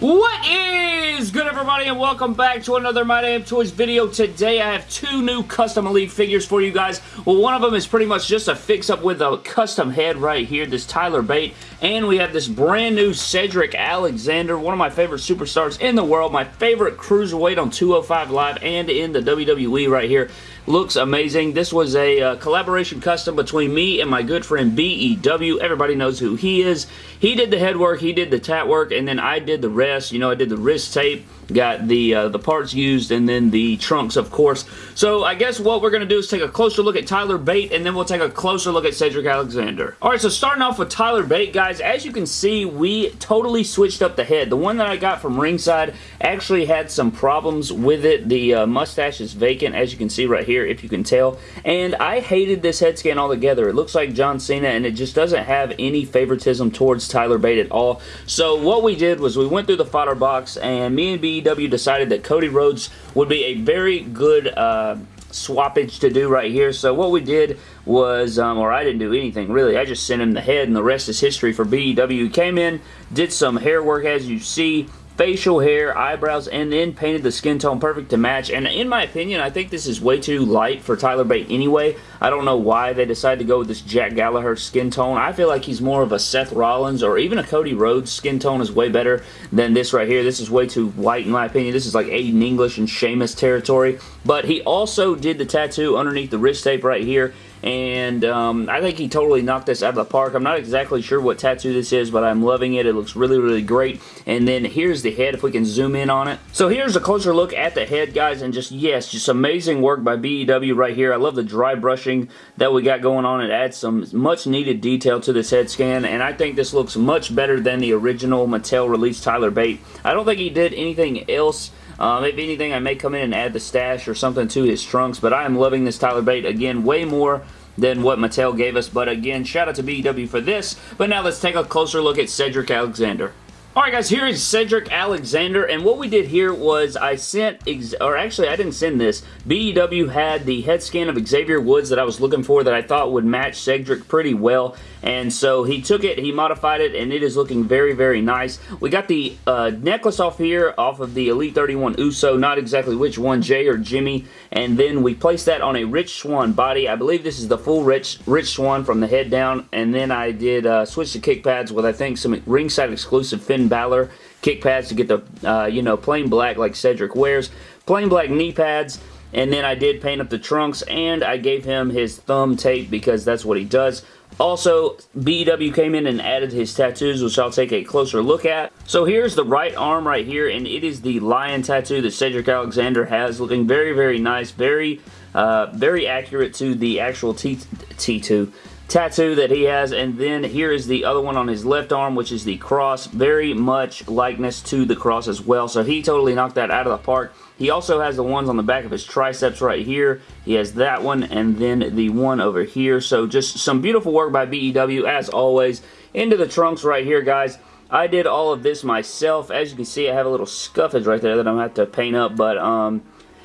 What is good everybody and welcome back to another My Damn Toys video. Today I have two new custom Elite figures for you guys. Well one of them is pretty much just a fix up with a custom head right here, this Tyler Bate. And we have this brand new Cedric Alexander, one of my favorite superstars in the world, my favorite cruiserweight on 205 Live and in the WWE right here looks amazing. This was a uh, collaboration custom between me and my good friend BEW. Everybody knows who he is. He did the head work, he did the tat work, and then I did the rest. You know, I did the wrist tape, shape got the uh, the parts used, and then the trunks, of course. So I guess what we're going to do is take a closer look at Tyler Bate, and then we'll take a closer look at Cedric Alexander. Alright, so starting off with Tyler Bate, guys, as you can see, we totally switched up the head. The one that I got from ringside actually had some problems with it. The uh, mustache is vacant, as you can see right here if you can tell. And I hated this head scan altogether. It looks like John Cena, and it just doesn't have any favoritism towards Tyler Bate at all. So what we did was we went through the fodder box, and me and BEW decided that Cody Rhodes would be a very good... Uh, swappage to do right here. So what we did was, um, or I didn't do anything really, I just sent him the head and the rest is history for BEW. He came in, did some hair work as you see, facial hair, eyebrows, and then painted the skin tone perfect to match. And in my opinion, I think this is way too light for Tyler Bate anyway. I don't know why they decided to go with this Jack Gallagher skin tone. I feel like he's more of a Seth Rollins or even a Cody Rhodes skin tone is way better than this right here. This is way too white in my opinion. This is like Aiden English and Sheamus territory. But he also did the tattoo underneath the wrist tape right here and um, I think he totally knocked this out of the park. I'm not exactly sure what tattoo this is, but I'm loving it. It looks really, really great. And then here's the head, if we can zoom in on it. So here's a closer look at the head, guys, and just, yes, just amazing work by BEW right here. I love the dry brushing that we got going on. It adds some much needed detail to this head scan, and I think this looks much better than the original Mattel release Tyler Bate. I don't think he did anything else um, if anything, I may come in and add the stash or something to his trunks, but I am loving this Tyler Bate. Again, way more than what Mattel gave us, but again, shout out to BEW for this. But now let's take a closer look at Cedric Alexander. Alright guys, here is Cedric Alexander, and what we did here was I sent, or actually I didn't send this, BEW had the head scan of Xavier Woods that I was looking for that I thought would match Cedric pretty well, and so he took it, he modified it, and it is looking very, very nice. We got the uh, necklace off here, off of the Elite 31 Uso, not exactly which one, Jey or Jimmy, and then we placed that on a Rich Swann body. I believe this is the full Rich, Rich Swann from the head down, and then I did uh, switch the kick pads with, I think, some ringside exclusive Finn Balor kick pads to get the, uh, you know, plain black like Cedric wears. Plain black knee pads. And then I did paint up the trunks and I gave him his thumb tape because that's what he does. Also, BEW came in and added his tattoos, which I'll take a closer look at. So here's the right arm right here, and it is the lion tattoo that Cedric Alexander has, looking very, very nice, very, uh, very accurate to the actual T T2 tattoo that he has and then here is the other one on his left arm which is the cross. Very much likeness to the cross as well. So he totally knocked that out of the park. He also has the ones on the back of his triceps right here. He has that one and then the one over here. So just some beautiful work by BEW as always. Into the trunks right here guys. I did all of this myself. As you can see I have a little scuffage right there that I'm going to have to paint up but um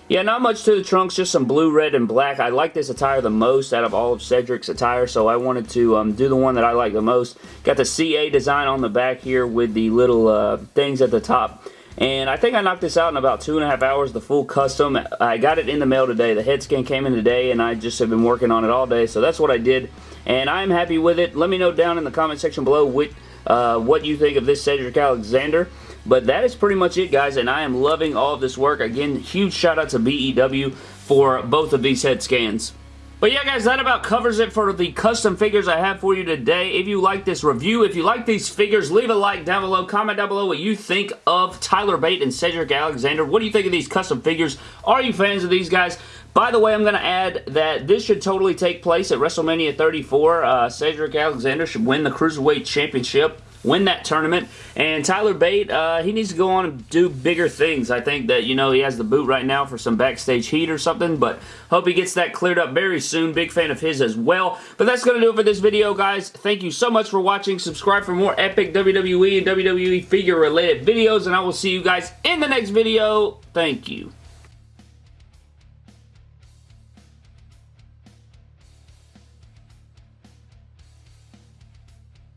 yeah, not much to the trunks, just some blue, red, and black. I like this attire the most out of all of Cedric's attire, so I wanted to um, do the one that I like the most. Got the CA design on the back here with the little uh, things at the top. And I think I knocked this out in about two and a half hours, the full custom. I got it in the mail today. The head scan came in today, and I just have been working on it all day, so that's what I did. And I'm happy with it. Let me know down in the comment section below what, uh, what you think of this Cedric Alexander. But that is pretty much it, guys, and I am loving all of this work. Again, huge shout out to BEW for both of these head scans. But yeah, guys, that about covers it for the custom figures I have for you today. If you like this review, if you like these figures, leave a like down below. Comment down below what you think of Tyler Bate and Cedric Alexander. What do you think of these custom figures? Are you fans of these guys? By the way, I'm going to add that this should totally take place at WrestleMania 34. Uh, Cedric Alexander should win the Cruiserweight Championship win that tournament. And Tyler Bate, uh, he needs to go on and do bigger things. I think that, you know, he has the boot right now for some backstage heat or something, but hope he gets that cleared up very soon. Big fan of his as well. But that's going to do it for this video, guys. Thank you so much for watching. Subscribe for more epic WWE and WWE figure related videos, and I will see you guys in the next video. Thank you.